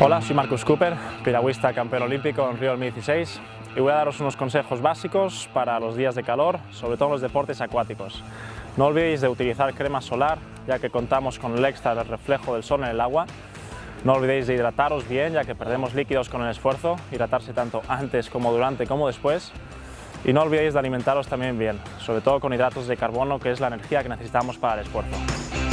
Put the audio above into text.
Hola, soy Marcus Cooper, piragüista campeón olímpico en Río 2016 y voy a daros unos consejos básicos para los días de calor, sobre todo en los deportes acuáticos. No olvidéis de utilizar crema solar, ya que contamos con el extra del reflejo del sol en el agua. No olvidéis de hidrataros bien, ya que perdemos líquidos con el esfuerzo, hidratarse tanto antes como durante como después. Y no olvidéis de alimentaros también bien, sobre todo con hidratos de carbono, que es la energía que necesitamos para el esfuerzo.